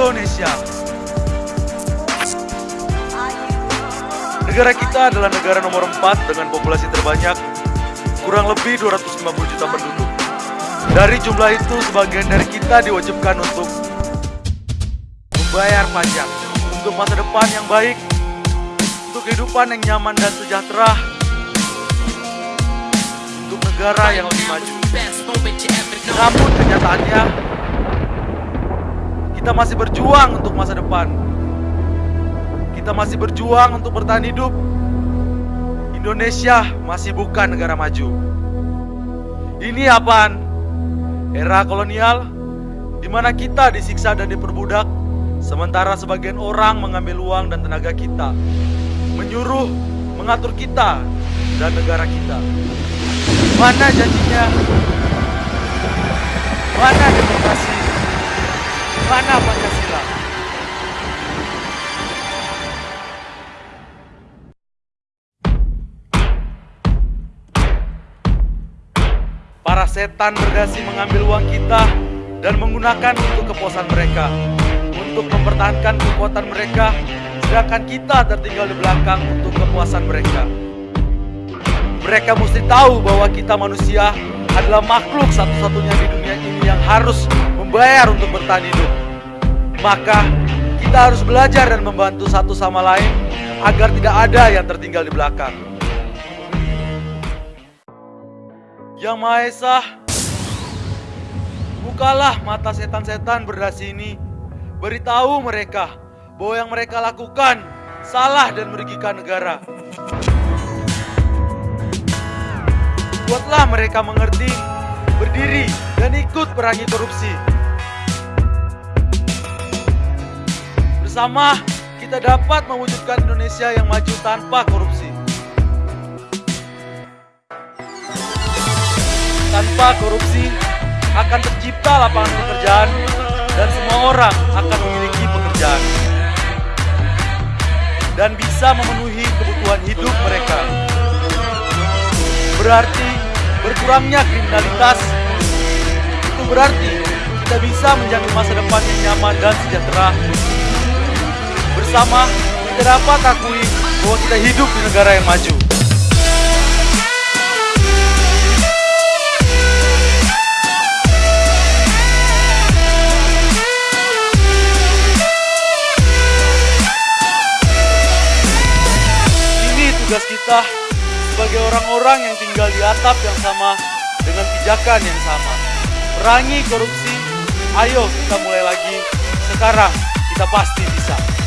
Indonesia. Negara kita adalah negara nomor 4 dengan populasi terbanyak, kurang lebih 250 juta penduduk. Dari jumlah itu, sebagian dari kita diwajibkan untuk membayar pajak untuk masa depan yang baik, untuk kehidupan yang nyaman dan sejahtera, untuk negara yang lebih maju. Namun kenyataannya, kita masih berjuang untuk masa depan. Kita masih berjuang untuk bertahan hidup. Indonesia masih bukan negara maju. Ini apaan? Era kolonial di mana kita disiksa dan diperbudak, sementara sebagian orang mengambil uang dan tenaga kita, menyuruh, mengatur kita dan negara kita. Mana janjinya? Mana demokrasi? Mana Pancasila? Para setan berdasi mengambil uang kita dan menggunakan untuk kepuasan mereka, untuk mempertahankan kekuatan mereka, sedangkan kita tertinggal di belakang untuk kepuasan mereka. Mereka mesti tahu bahwa kita manusia adalah makhluk satu-satunya di dunia ini yang harus membayar untuk bertahan hidup. Maka kita harus belajar dan membantu satu sama lain agar tidak ada yang tertinggal di belakang. Yang Maha Esa, bukalah mata setan-setan berdasi ini. Beritahu mereka bahwa yang mereka lakukan salah dan merugikan negara. Buatlah mereka mengerti, berdiri, dan ikut perangi korupsi. Bersama, kita dapat mewujudkan Indonesia yang maju tanpa korupsi. Tanpa korupsi, akan tercipta lapangan pekerjaan dan semua orang akan memiliki pekerjaan dan bisa memenuhi kebutuhan hidup mereka. Berarti berkurangnya kriminalitas itu berarti kita bisa menjamin masa depan yang nyaman dan sejahtera. Bersama kita dapat akui bahwa kita hidup di negara yang maju. Ini tugas kita sebagai orang-orang yang tinggal di atap yang sama dengan pijakan yang sama. Perangi korupsi, ayo kita mulai lagi. Sekarang kita pasti bisa.